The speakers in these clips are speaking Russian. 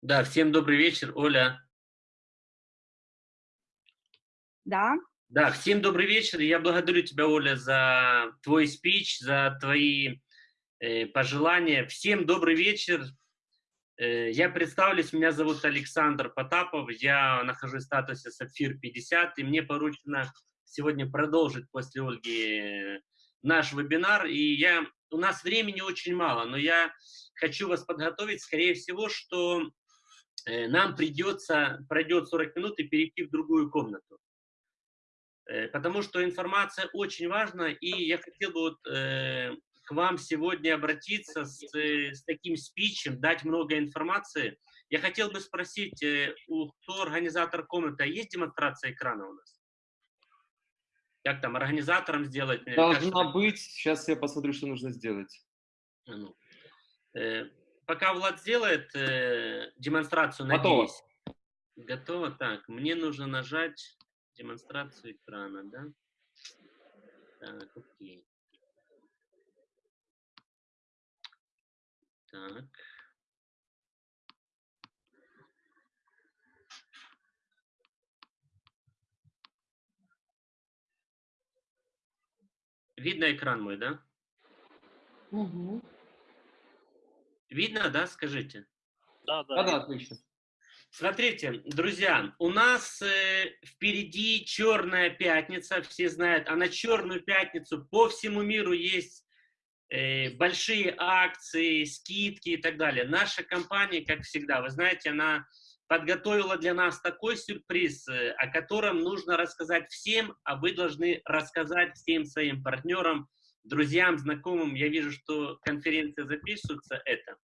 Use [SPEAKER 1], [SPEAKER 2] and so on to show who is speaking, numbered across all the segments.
[SPEAKER 1] Да, всем добрый вечер, Оля.
[SPEAKER 2] Да.
[SPEAKER 1] Да, всем добрый вечер. Я благодарю тебя, Оля, за твой спич, за твои э, пожелания. Всем добрый вечер. Э, я представлюсь, меня зовут Александр Потапов, я нахожусь в статусе Сапфир 50, и мне поручено сегодня продолжить после Ольги э, наш вебинар. И я, у нас времени очень мало, но я хочу вас подготовить, скорее всего, что нам придется, пройдет 40 минут и перейти в другую комнату. Э, потому что информация очень важна, и я хотел бы вот, э, к вам сегодня обратиться с, э, с таким спичем, дать много информации. Я хотел бы спросить, э, у, кто организатор комнаты, а есть демонстрация экрана у нас? Как там, организатором сделать?
[SPEAKER 3] Должна как, быть. Сейчас я посмотрю, что нужно сделать.
[SPEAKER 1] А ну. Э, пока Влад сделает э, демонстрацию,
[SPEAKER 3] Готово.
[SPEAKER 1] надеюсь. Готово. Так, мне нужно нажать демонстрацию экрана, да? Так, окей. Так. Видно экран мой, да?
[SPEAKER 2] Угу.
[SPEAKER 1] Видно, да, скажите?
[SPEAKER 3] Да, да. Да, да, отлично.
[SPEAKER 1] Смотрите, друзья, у нас э, впереди Черная пятница, все знают, а на Черную пятницу по всему миру есть э, большие акции, скидки и так далее. Наша компания, как всегда, вы знаете, она подготовила для нас такой сюрприз, э, о котором нужно рассказать всем, а вы должны рассказать всем своим партнерам, друзьям, знакомым. Я вижу, что конференция записывается, это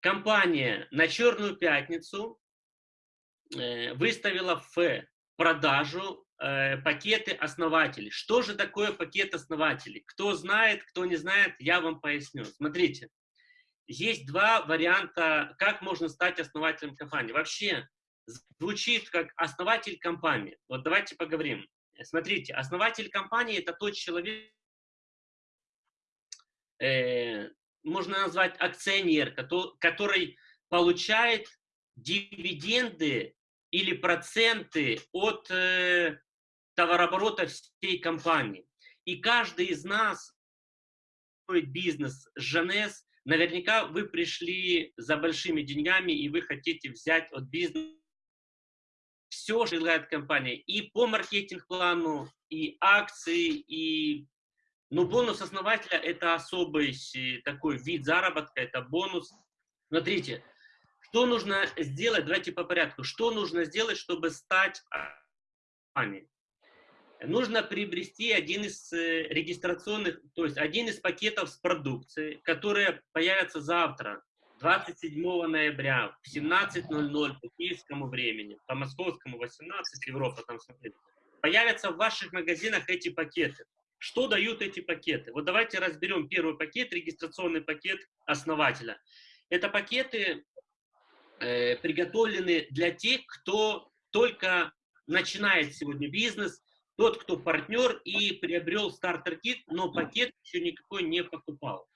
[SPEAKER 1] компания на Черную пятницу э, выставила в продажу э, пакеты основателей. Что же такое пакет основателей? Кто знает, кто не знает, я вам поясню. Смотрите, есть два варианта, как можно стать основателем компании. Вообще, звучит как основатель компании. Вот давайте поговорим. Смотрите, основатель компании – это тот человек, э, можно назвать акционер, который получает дивиденды или проценты от э, товарооборота всей компании. И каждый из нас бизнес Жанес, наверняка вы пришли за большими деньгами и вы хотите взять от бизнеса все желает компания и по маркетинг-плану, и акции, и но бонус основателя – это особый такой вид заработка, это бонус. Смотрите, что нужно сделать, давайте по порядку, что нужно сделать, чтобы стать компанией? Нужно приобрести один из э, регистрационных, то есть один из пакетов с продукцией, которые появятся завтра, 27 ноября в 17.00 по киевскому времени, по московскому 18, Европа там смотрите. Появятся в ваших магазинах эти пакеты. Что дают эти пакеты? Вот давайте разберем первый пакет, регистрационный пакет основателя. Это пакеты э, приготовлены для тех, кто только начинает сегодня бизнес, тот, кто партнер и приобрел стартер-кит, но пакет еще никакой не покупал.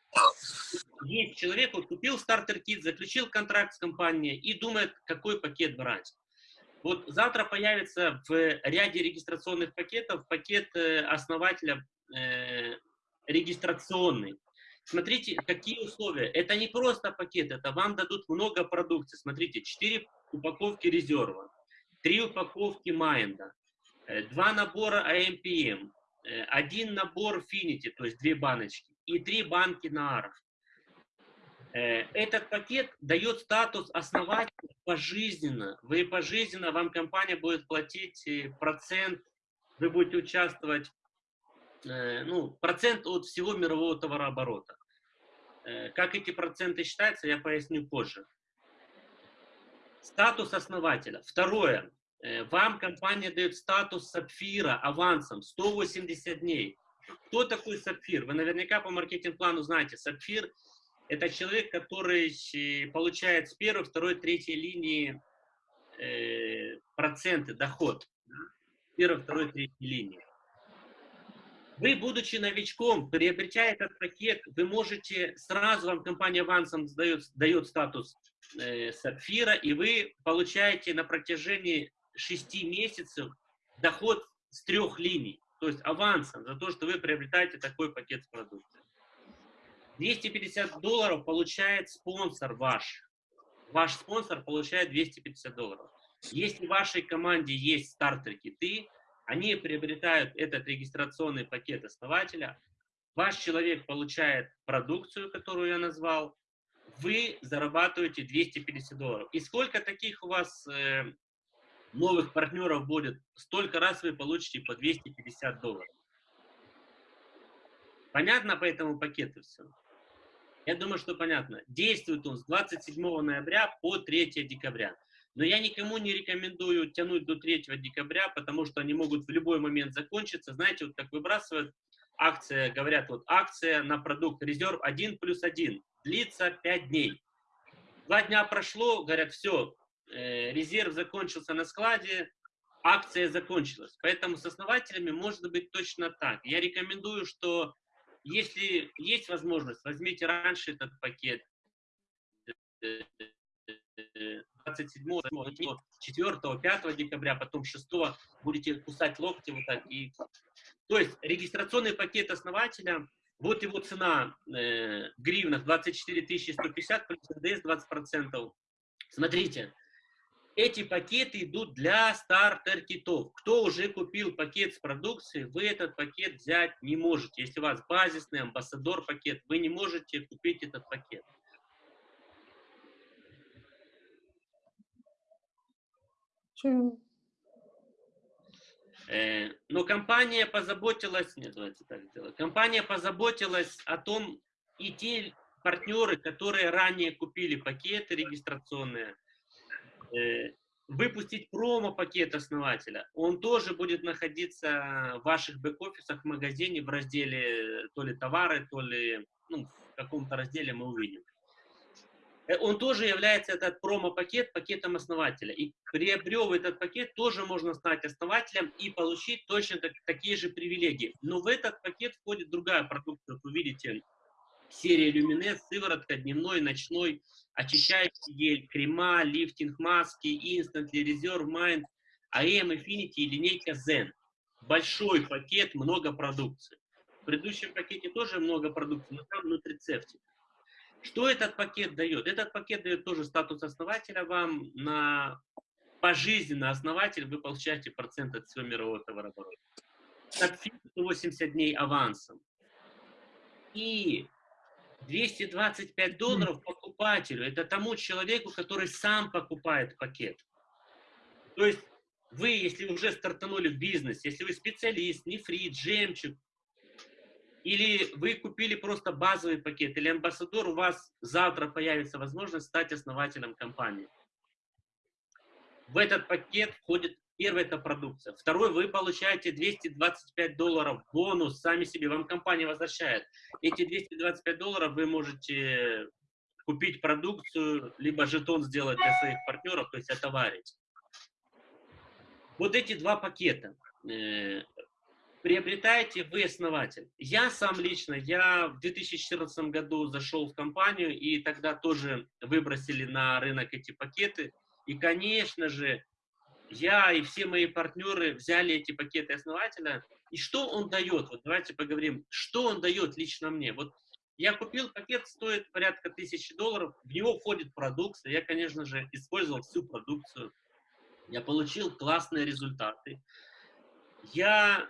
[SPEAKER 1] Есть человек, вот купил стартер-кит, заключил контракт с компанией и думает, какой пакет брать. Вот завтра появится в ряде регистрационных пакетов пакет э, основателя э, регистрационный. Смотрите, какие условия. Это не просто пакет, это вам дадут много продукции. Смотрите, 4 упаковки резерва, 3 упаковки майнда, 2 набора AMPM, э, один набор Finity, то есть 2 баночки, и 3 банки нааров. Э, этот пакет дает статус основателя пожизненно. Вы пожизненно, вам компания будет платить э, процент, вы будете участвовать, э, ну, процент от всего мирового товарооборота. Как эти проценты считаются, я поясню позже. Статус основателя. Второе. Вам компания дает статус сапфира авансом 180 дней. Кто такой сапфир? Вы наверняка по маркетинг-плану знаете. Сапфир – это человек, который получает с первой, второй, третьей линии э, проценты, доход. Да? Первой, второй, третьей линии. Вы, будучи новичком, приобретя этот пакет, вы можете, сразу вам компания авансом дает, дает статус э, сапфира, и вы получаете на протяжении 6 месяцев доход с трех линий, то есть авансом за то, что вы приобретаете такой пакет с продукцией. 250 долларов получает спонсор ваш. Ваш спонсор получает 250 долларов. Если в вашей команде есть стартер-киты, они приобретают этот регистрационный пакет основателя, ваш человек получает продукцию, которую я назвал, вы зарабатываете 250 долларов. И сколько таких у вас э, новых партнеров будет, столько раз вы получите по 250 долларов. Понятно по этому пакету все? Я думаю, что понятно. Действует он с 27 ноября по 3 декабря. Но я никому не рекомендую тянуть до 3 декабря, потому что они могут в любой момент закончиться. Знаете, вот как выбрасывают акция, говорят, вот акция на продукт резерв 1 плюс 1, длится 5 дней. Два дня прошло, говорят, все, э, резерв закончился на складе, акция закончилась. Поэтому с основателями может быть точно так. Я рекомендую, что если есть возможность, возьмите раньше этот пакет, 27, 4, 5 декабря, потом 6 будете кусать локти вот так. И... То есть регистрационный пакет основателя, вот его цена э, в гривнах 24 150 плюс НДС 20%. Смотрите, эти пакеты идут для стартер-китов. Кто уже купил пакет с продукцией, вы этот пакет взять не можете. Если у вас базисный амбассадор пакет, вы не можете купить этот пакет. Э, но компания позаботилась, нет, давайте так сделаем. Компания позаботилась о том, и те партнеры, которые ранее купили пакеты регистрационные, выпустить промо-пакет основателя. Он тоже будет находиться в ваших бэк-офисах в магазине в разделе то ли товары, то ли ну, в каком-то разделе мы увидим. Э, он тоже является, этот промо-пакет, пакетом основателя. И приобрев этот пакет, тоже можно стать основателем и получить точно так, такие же привилегии. Но в этот пакет входит другая продукция, как вы видите, серия Люминес, сыворотка, дневной, ночной, очищающий гель, крема, лифтинг, маски, Instantly, Reserve, Mind, AM, Infinity и линейка Zen. Большой пакет, много продукции. В предыдущем пакете тоже много продукции, но там нутрицептик. Что этот пакет дает? Этот пакет дает тоже статус основателя вам на пожизненно основатель, вы получаете процент от всего мирового товарооборота. От 180 дней авансом. И 225 долларов покупателю, это тому человеку, который сам покупает пакет. То есть вы, если уже стартанули в бизнес, если вы специалист, нефрит, жемчуг, или вы купили просто базовый пакет, или амбассадор, у вас завтра появится возможность стать основателем компании. В этот пакет входит первый это продукция. Второй, вы получаете 225 долларов бонус, сами себе, вам компания возвращает. Эти 225 долларов вы можете купить продукцию, либо жетон сделать для своих партнеров, то есть отоварить. Вот эти два пакета. Э, приобретаете вы основатель. Я сам лично, я в 2014 году зашел в компанию, и тогда тоже выбросили на рынок эти пакеты. И, конечно же, я и все мои партнеры взяли эти пакеты основателя. И что он дает? Вот давайте поговорим, что он дает лично мне. Вот я купил пакет, стоит порядка тысячи долларов, в него входит продукция. Я, конечно же, использовал всю продукцию. Я получил классные результаты. Я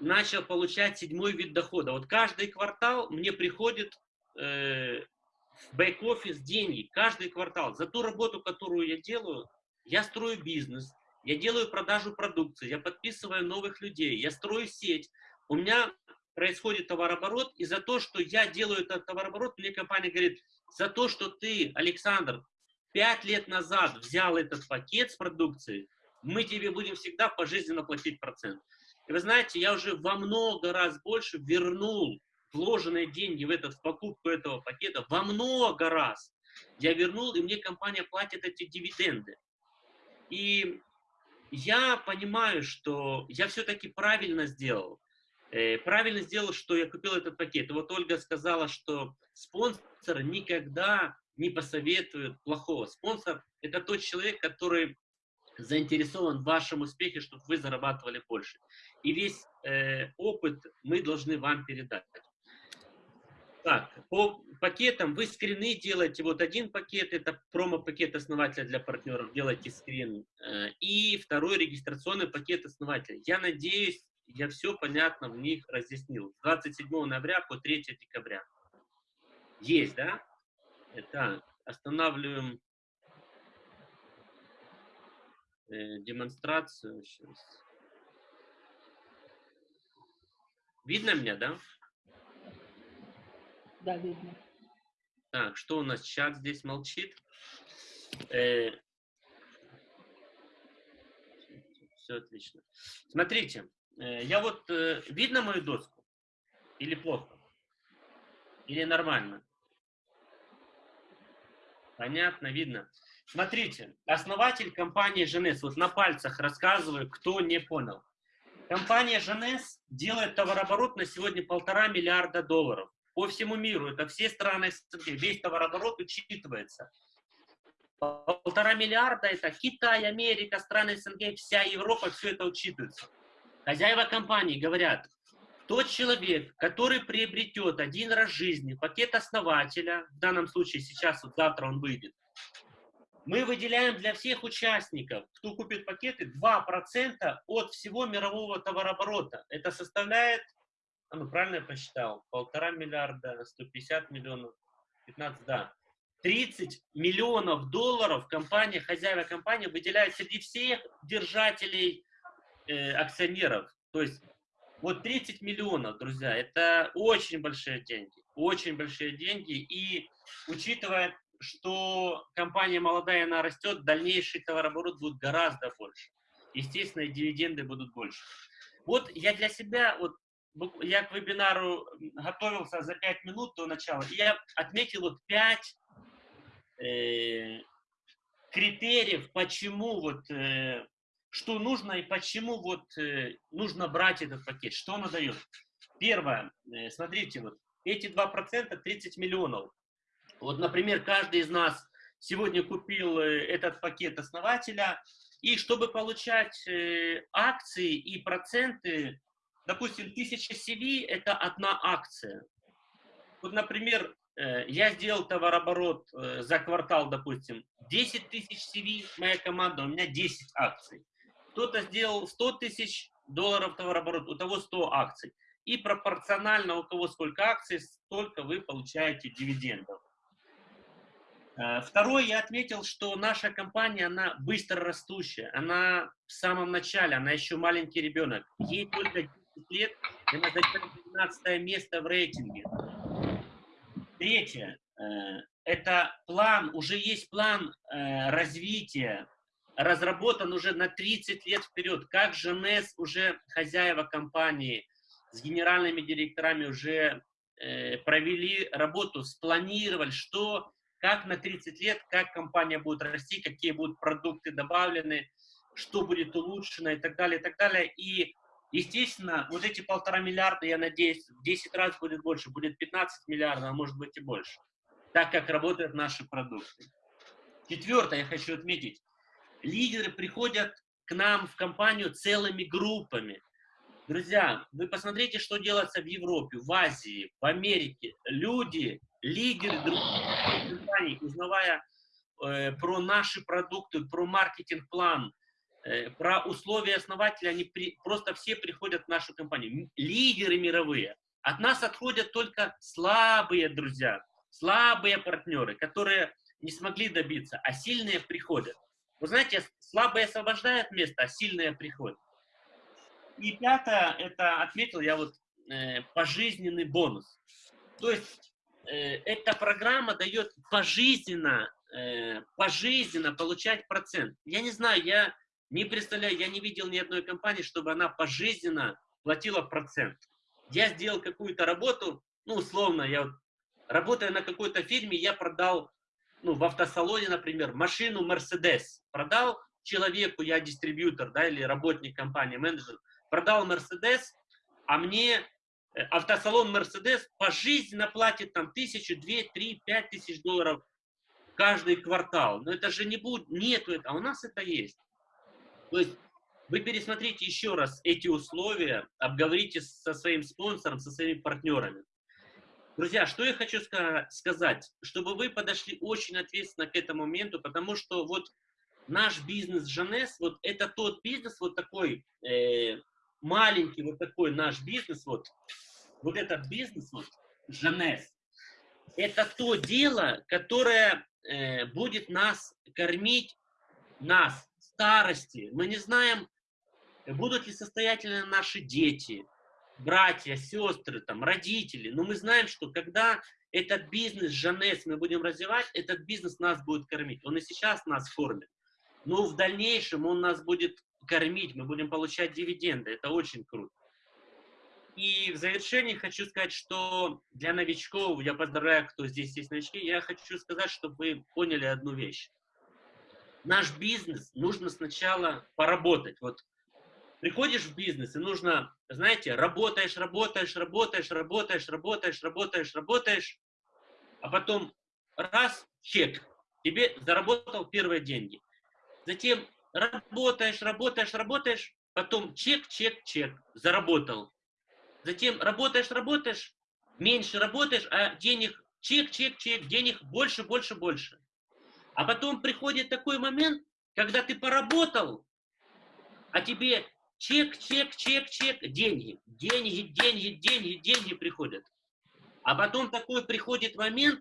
[SPEAKER 1] начал получать седьмой вид дохода. Вот каждый квартал мне приходит э, в бэк-офис деньги, каждый квартал. За ту работу, которую я делаю, я строю бизнес, я делаю продажу продукции, я подписываю новых людей, я строю сеть. У меня происходит товарооборот, и за то, что я делаю этот товарооборот, мне компания говорит, за то, что ты, Александр, пять лет назад взял этот пакет с продукцией, мы тебе будем всегда пожизненно платить процент. И вы знаете, я уже во много раз больше вернул вложенные деньги в, этот, в покупку этого пакета, во много раз. Я вернул, и мне компания платит эти дивиденды. И я понимаю, что я все-таки правильно сделал. Э, правильно сделал, что я купил этот пакет. Вот Ольга сказала, что спонсор никогда не посоветует плохого. Спонсор – это тот человек, который заинтересован в вашем успехе, чтобы вы зарабатывали больше. И весь э, опыт мы должны вам передать. Так, по пакетам вы скрины делаете. Вот один пакет, это промо-пакет основателя для партнеров, делайте скрин. Э, и второй регистрационный пакет основателя. Я надеюсь, я все понятно в них разъяснил. С 27 ноября по 3 декабря. Есть, да? Так, останавливаем э, демонстрацию. Сейчас. Видно меня, да?
[SPEAKER 2] Да, видно.
[SPEAKER 1] Так, что у нас? Чат здесь молчит. Э, все отлично. Смотрите, э, я вот... Э, видно мою доску? Или плохо? Или нормально? Понятно, видно. Смотрите, основатель компании Женес, вот на пальцах рассказываю, кто не понял. Компания Женес делает товарооборот на сегодня полтора миллиарда долларов по всему миру. Это все страны СНГ, весь товарооборот учитывается. Полтора миллиарда это Китай, Америка, страны СНГ, вся Европа, все это учитывается. Хозяева компании говорят, тот человек, который приобретет один раз в жизни пакет основателя, в данном случае сейчас, вот завтра он выйдет, мы выделяем для всех участников, кто купит пакеты, 2% от всего мирового товарооборота. Это составляет, ну правильно я посчитал, полтора миллиарда, 150 миллионов, 15, да. 30 миллионов долларов компания, хозяева компании выделяет среди всех держателей э, акционеров. То есть вот 30 миллионов, друзья, это очень большие деньги, очень большие деньги. И учитывая, что компания молодая, она растет, дальнейший товарооборот будет гораздо больше. Естественно, и дивиденды будут больше. Вот я для себя, вот я к вебинару готовился за 5 минут до начала, и я отметил вот 5 э, критериев, почему вот э, что нужно и почему вот э, нужно брать этот пакет, что он дает. Первое, э, смотрите, вот эти 2% 30 миллионов. Вот, например, каждый из нас сегодня купил э, этот пакет основателя, и чтобы получать э, акции и проценты, допустим, 1000 CV – это одна акция. Вот, например, э, я сделал товарооборот э, за квартал, допустим, 10 тысяч CV, моя команда, у меня 10 акций кто-то сделал 100 тысяч долларов товарооборот, у того 100 акций. И пропорционально у кого сколько акций, столько вы получаете дивидендов. Э, второе, я отметил, что наша компания, она быстро растущая. Она в самом начале, она еще маленький ребенок. Ей только 10 лет, и она займет 12 место в рейтинге. Третье, э, это план, уже есть план э, развития разработан уже на 30 лет вперед. Как же НЭС уже хозяева компании с генеральными директорами уже э, провели работу, спланировали, что, как на 30 лет, как компания будет расти, какие будут продукты добавлены, что будет улучшено и так далее, и так далее. И, естественно, вот эти полтора миллиарда, я надеюсь, в 10 раз будет больше, будет 15 миллиардов, а может быть и больше, так как работают наши продукты. Четвертое, я хочу отметить, лидеры приходят к нам в компанию целыми группами. Друзья, вы посмотрите, что делается в Европе, в Азии, в Америке. Люди, лидеры других узнавая э, про наши продукты, про маркетинг-план, про условия основателя, они при, просто все приходят в нашу компанию. Лидеры мировые. От нас отходят только слабые друзья, слабые партнеры, которые не смогли добиться, а сильные приходят. Вы знаете, слабые освобождают место, а сильные приходят. И пятое, это отметил я вот э, пожизненный бонус. То есть э, эта программа дает пожизненно, э, пожизненно получать процент. Я не знаю, я не представляю, я не видел ни одной компании, чтобы она пожизненно платила процент. Я сделал какую-то работу, ну, условно, я вот, работая на какой-то фирме, я продал ну, в автосалоне, например, машину Mercedes продал человеку, я дистрибьютор, да, или работник компании, менеджер, продал Mercedes, а мне э, автосалон Мерседес пожизненно платит там тысячу, две, три, пять тысяч долларов каждый квартал. Но это же не будет, нету это, а у нас это есть. То есть вы пересмотрите еще раз эти условия, обговорите со своим спонсором, со своими партнерами. Друзья, что я хочу сказать, чтобы вы подошли очень ответственно к этому моменту, потому что вот наш бизнес Жанес, вот это тот бизнес, вот такой э, маленький, вот такой наш бизнес, вот, вот этот бизнес, вот, Жанес, это то дело, которое э, будет нас кормить, нас, старости. Мы не знаем, будут ли состоятельны наши дети, братья, сестры, там, родители. Но мы знаем, что когда этот бизнес, Жанес, мы будем развивать, этот бизнес нас будет кормить. Он и сейчас нас кормит. Но в дальнейшем он нас будет кормить, мы будем получать дивиденды. Это очень круто. И в завершении хочу сказать, что для новичков, я поздравляю, кто здесь есть новички, я хочу сказать, чтобы вы поняли одну вещь. Наш бизнес нужно сначала поработать. Вот приходишь в бизнес, и нужно, знаете, работаешь, работаешь, работаешь, работаешь, работаешь, работаешь, работаешь, а потом раз, чек, тебе заработал первые деньги. Затем работаешь, работаешь, работаешь, потом чек, чек, чек, заработал. Затем работаешь, работаешь, меньше работаешь, а денег чек, чек, чек, денег больше, больше, больше. А потом приходит такой момент, когда ты поработал, а тебе Чек, чек, чек, чек, деньги, деньги, деньги, деньги, деньги приходят. А потом такой приходит момент,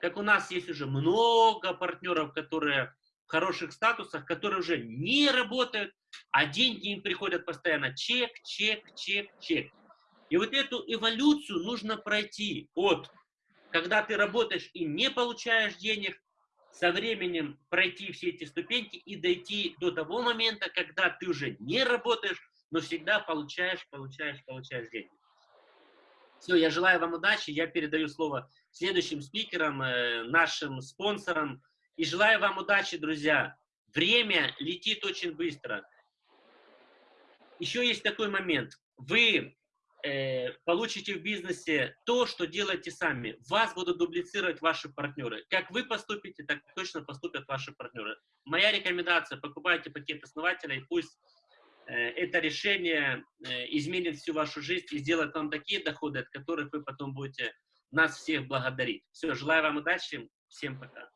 [SPEAKER 1] как у нас есть уже много партнеров, которые в хороших статусах, которые уже не работают, а деньги им приходят постоянно. Чек, чек, чек, чек. И вот эту эволюцию нужно пройти от, когда ты работаешь и не получаешь денег, со временем пройти все эти ступеньки и дойти до того момента, когда ты уже не работаешь, но всегда получаешь, получаешь, получаешь деньги. Все, я желаю вам удачи, я передаю слово следующим спикерам, э, нашим спонсорам, и желаю вам удачи, друзья. Время летит очень быстро. Еще есть такой момент. Вы э, получите в бизнесе то, что делаете сами. Вас будут дублицировать ваши партнеры. Как вы поступите, так точно поступят ваши партнеры. Моя рекомендация, покупайте пакет основателя, и пусть э, это решение э, изменит всю вашу жизнь и сделает вам такие доходы, от которых вы потом будете нас всех благодарить. Все, желаю вам удачи, всем пока.